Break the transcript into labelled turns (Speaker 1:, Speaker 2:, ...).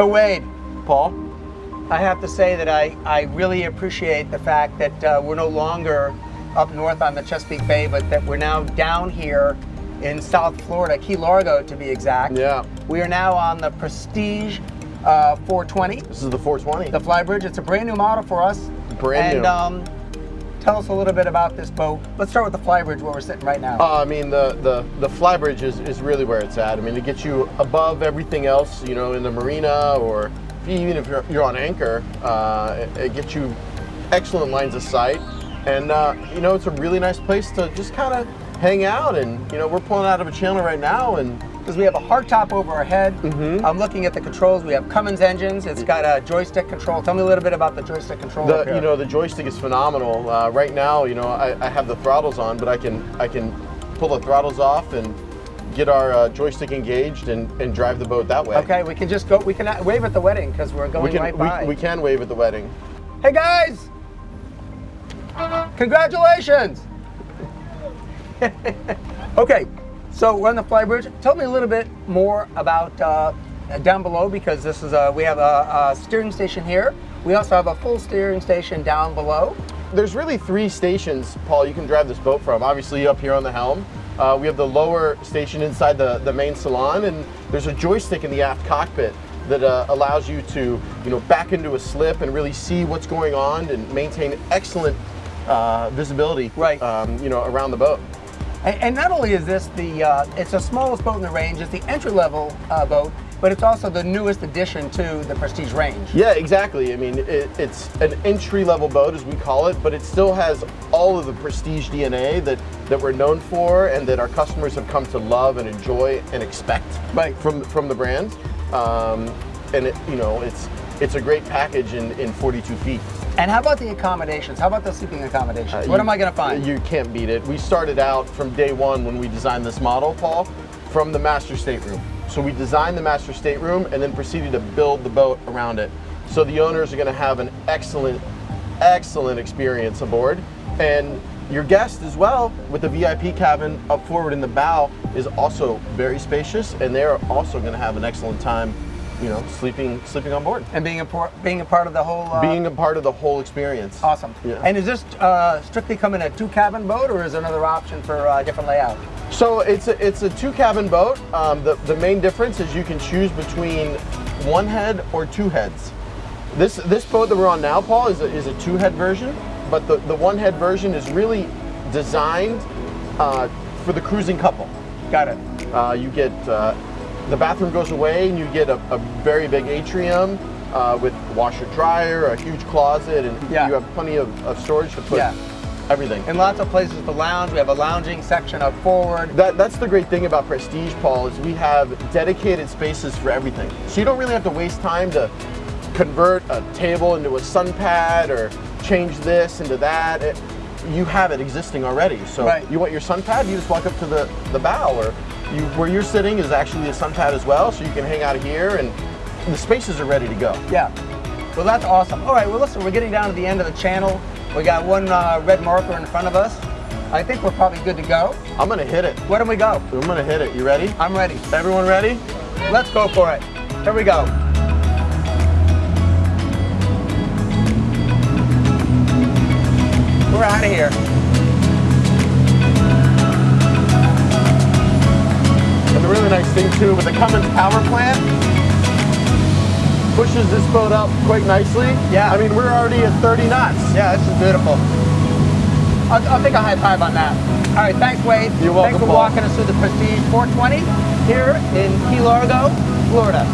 Speaker 1: So Wade,
Speaker 2: Paul?
Speaker 1: I have to say that I, I really appreciate the fact that uh, we're no longer up north on the Chesapeake Bay, but that we're now down here in South Florida, Key Largo to be exact.
Speaker 2: Yeah.
Speaker 1: We are now on the Prestige uh, 420,
Speaker 2: This is the 420.
Speaker 1: the Flybridge. It's a brand new model for us.
Speaker 2: Brand
Speaker 1: and,
Speaker 2: new.
Speaker 1: um, tell us a little bit about this boat. Let's start with the Flybridge where we're sitting right now.
Speaker 2: Uh, I mean, the, the, the flybridge is, is really where it's at. I mean, it gets you above everything else, you know, in the marina or even if you're, you're on anchor, uh, it, it gets you excellent lines of sight. And, uh, you know, it's a really nice place to just kind of hang out. And, you know, we're pulling out of a channel right now and
Speaker 1: because we have a hardtop over our head.
Speaker 2: Mm-hmm.
Speaker 1: I'm looking at the controls. We have Cummins engines. It's got a joystick control. Tell me a little bit about the joystick control.
Speaker 2: the you know the joystick is phenomenal. Uh, right now, you know I, I have the throttles on, but I can I can pull the throttles off and get our uh, joystick engaged and, and drive the boat that way.
Speaker 1: Okay, we can just go. We can uh, wave at the wedding because we're going
Speaker 2: We can
Speaker 1: right by.
Speaker 2: we, we can wave at the wedding.
Speaker 1: Hey guys! Congratulations! okay, so we're on the flybridge. Tell me a little bit more about uh, down below because this is a we have a, a steering station here. We also have a full steering station down below.
Speaker 2: There's really three stations, Paul, you can drive this boat from. Obviously up here on the helm. Uh, we have the lower station inside the, the main salon and there's a joystick in the aft cockpit that uh, allows you to you know, back into a slip and really see what's going on and maintain excellent uh, visibility
Speaker 1: Right.
Speaker 2: um, you know, around the boat.
Speaker 1: And, and not only is this the, uh, it's the smallest boat in the range, it's the entry level uh, boat, but it's also the newest addition to the Prestige range.
Speaker 2: Yeah, exactly. I mean, it, it's an entry-level boat, as we call it, but it still has all of the prestige DNA that, that we're known for and that our customers have come to love and enjoy and expect
Speaker 1: Right.
Speaker 2: from, from the brand. Um, and, it, you know, it's, it's a great package in, in 42 feet.
Speaker 1: And how about the accommodations? How about the sleeping accommodations?
Speaker 2: Uh,
Speaker 1: what
Speaker 2: you-
Speaker 1: am I going to find?
Speaker 2: You can't beat it. We started out from day one when we designed this model, Paul, from the master stateroom. So we designed the master stateroom and then proceeded to build the boat around it. So the owners are going to have an excellent, excellent experience aboard. And your guest as well, with the VIP cabin up forward in the bow, is also very spacious, and they're also going to have an excellent time, you know, sleeping sleeping on board,
Speaker 1: and being a por- being a part of the whole. Uh,
Speaker 2: being a part of the whole experience.
Speaker 1: awesome.
Speaker 2: Yeah.
Speaker 1: And is this uh, strictly coming a two cabin boat, or is there another option for uh, different layout?
Speaker 2: So it's a, it's a two cabin boat. Um, the, the main difference is you can choose between one head or two heads. This this boat that we're on now, Paul, is a, is a two head version, but the, the one head version is really designed uh, for the cruising couple.
Speaker 1: Got it.
Speaker 2: Uh, you get uh, the bathroom goes away and you get a, a very big atrium uh, with washer dryer, a huge closet, and
Speaker 1: Yeah.
Speaker 2: you have plenty of, of storage to put
Speaker 1: Yeah.
Speaker 2: everything.
Speaker 1: And lots of places to lounge. We have a lounging section up forward.
Speaker 2: That, that's the great thing about Prestige, Paul, is we have dedicated spaces for everything. So you don't really have to waste time to convert a table into a sun pad or change this into that. It- you have it existing already. So
Speaker 1: Right.
Speaker 2: you want your sun pad, you just walk up to the, the bow or you, where you're sitting is actually a sun pad as well. So you can hang out here and the spaces are ready to go.
Speaker 1: Yeah. Well, that's awesome. All right. Well, listen, we're getting down to the end of the channel. We got one uh, red marker in front of us. I think we're probably good to go.
Speaker 2: I'm gonna hit it.
Speaker 1: Where do we go?
Speaker 2: I'm gonna hit it. You ready?
Speaker 1: I'm ready.
Speaker 2: Everyone ready?
Speaker 1: Let's go for it. Here we go. We're out of here.
Speaker 2: And the really nice thing too, with the Cummins power plant, pushes this boat up quite nicely.
Speaker 1: Yeah.
Speaker 2: I mean, we're already at 30 knots.
Speaker 1: Yeah, this is beautiful. I'll, I'll take a high five on that. All right, thanks, Wade.
Speaker 2: You're welcome,
Speaker 1: Thanks for
Speaker 2: Paul.
Speaker 1: walking us through the Prestige 420 here in Key Largo, Florida.